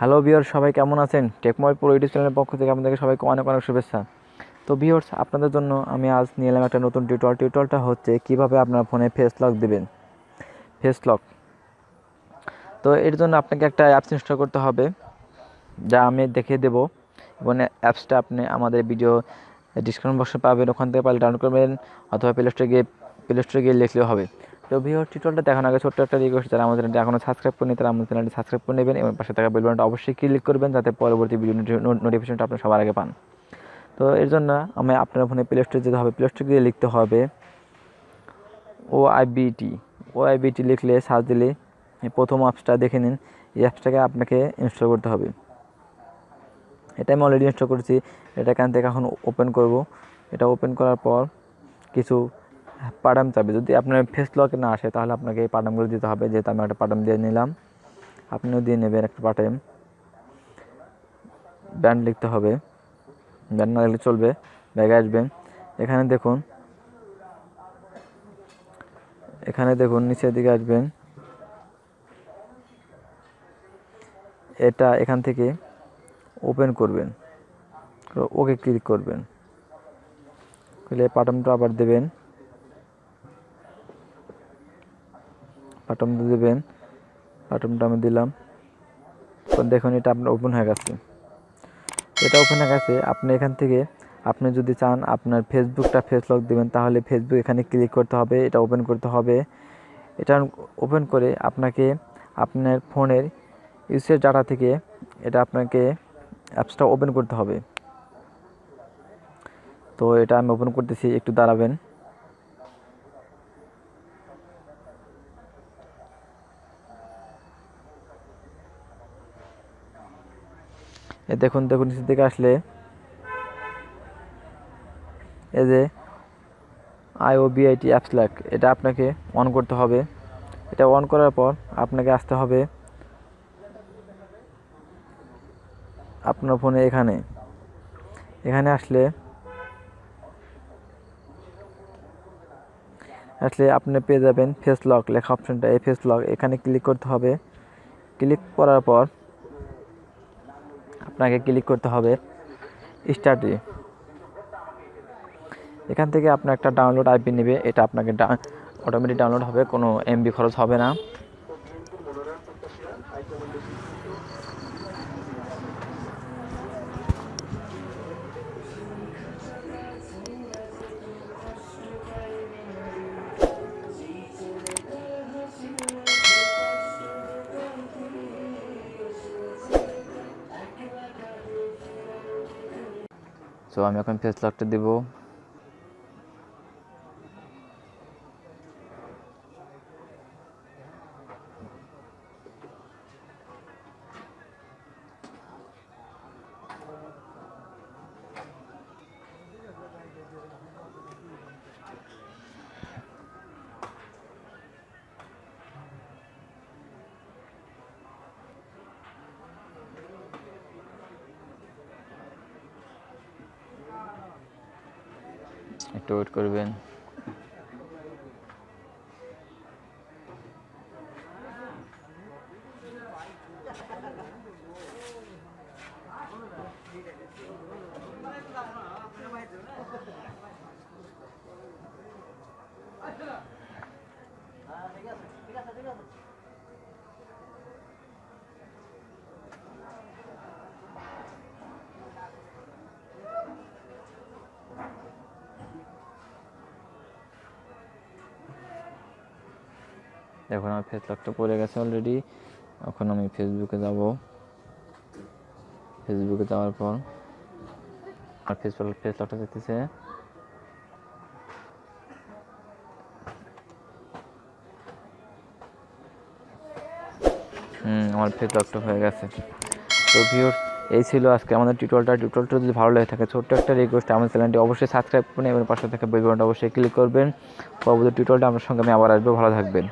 Hello বিয়র সবাই কেমন আছেন? টেকময় প্রো ইউটিউব চ্যানেলের পক্ষ থেকে আপনাদেরকে সবাইকে অনেক অনেক শুভেচ্ছা। তো বিয়র্স আপনাদের জন্য আমি আজ নিয়ে এলাম একটা নতুন টিউটল টিউটলটা হচ্ছে কীভাবে আপনার ফোনে ফেস লক দেবেন। ফেস লক তো এর জন্য আপনাকে একটা অ্যাপস ইনস্টল করতে হবে, যা আমি দেখিয়ে দেবো। এবং অ্যাপসটা আপনি আমাদের ভিডিও ডিসক্রিপশন বক্সে পাবেন, ওখান থেকে পারলে ডাউনলোড করবেন, অথবা প্লে স্টোরে গিয়ে প্লে স্টোরে গিয়ে লিখলেও হবে। তো ভিডিও টিউটোরিয়ালটা দেখানোর আগে ছোট্ট একটা রিকোয়েস্ট যারা আমাদের চ্যানেলটি এখনও সাবস্ক্রাইব করেনি তারা আমাদের চ্যানেলটি সাবস্ক্রাইব করে নেবেন এবং পাশে থাকা বেল বাটনটা অবশ্যই ক্লিক করবেন, যাতে পরবর্তী ভিডিও নোটিফিকেশনটা আপনি সবার আগে পান। তো এর জন্য আমি আপনার ফোনে প্লে স্টোরে যেতে হবে। প্লে স্টোরে গিয়ে লিখতে হবে ও আইবিটি ও আইবিটি লিখলে সার্চ দিলে প্রথম অ্যাপসটা দেখে নিন। এই অ্যাপসটাকে আপনাকে ইনস্টল করতে হবে। এটা আমি অলরেডি ইনস্টল করেছি। এটা এখান থেকে এখন ওপেন করব। এটা ওপেন করার পর কিছু পাডাম চাবে। যদি আপনার ফেস লকে না আসে, তাহলে আপনাকে এই পাডামগুলো দিতে হবে। যেহেতু আমি একটা পাডাম দিয়ে নিলাম, আপনিও দিয়ে নেবেন একটা পাটাম ব্যান্ড লিখতে হবে। ব্যান্ড না লিখলে চলবে, ব্যাগে আসবেন এখানে দেখুন এখানে দেখুন, নিচের দিকে আসবেন। এটা এখান থেকে ওপেন করবেন। ওকে ক্লিক করবেন। করলে পাটামটা আবার দেবেন। বাটনটা দেবেন। বাটনটা আমি দিলাম। দেখুন, এটা আপনার ওপেন হয়ে গেছে। এটা ওপেন হয়ে গেছে। আপনি এখান থেকে, আপনি যদি চান আপনার ফেসবুকটা ফেস লক দেবেন, তাহলে ফেসবুক এখানে ক্লিক করতে হবে, এটা ওপেন করতে হবে। এটা ওপেন করে আপনাকে আপনার ফোনের ইউসের ডাটা থেকে এটা আপনাকে অ্যাপসটা ওপেন করতে হবে। তো এটা আমি ওপেন করতেছি, একটু দাঁড়াবেন। এ দেখুন দেখুন, নিচের দিকে আসলে। এই যে আইওবিআইটি অ্যাপস ল্যাক এটা আপনাকে অন করতে হবে। এটা অন করার পর আপনাকে আসতে হবে আপনার ফোনে এখানে। এখানে আসলে আসলে আপনি পেয়ে যাবেন ফেস লক লেখা অপশনটা এই ফেস লক এখানে ক্লিক করতে হবে। ক্লিক করার পর আপনাকে ক্লিক করতে হবে স্টার্টে এখান থেকে আপনার একটা ডাউনলোড আইপি নেবে, এটা আপনাকে অটোমেটিক ডাউনলোড হবে, কোনো এমবি খরচ হবে না। তো আমি এখন ফেস লকটা দেবো। একটু ওয়েট করবেন। এখন আমার ফেস লকটা পড়ে গেছে অলরেডি এখন আমি ফেসবুকে যাব। ফেসবুকে যাওয়ার পর আর ফেস ফেস লকটা দেখতেছে আমার ফেস লকটা হয়ে গেছে। তো ভিউর্স এই ছিল আজকে আমাদের টিউটোরিয়ালটা টিউটোরিয়ালটা যদি ভালো লাগে থাকে, ছোট্ট একটা রিকোয়েস্ট আমার চ্যানেলটি অবশ্যই সাবস্ক্রাইব করুন এবং পাশে থাকা বেল বাটনটা অবশ্যই ক্লিক করবেন। পরবর্তী টিউটোরিয়ালটা আমার সঙ্গে আমি আবার আসব। ভালো থাকবেন।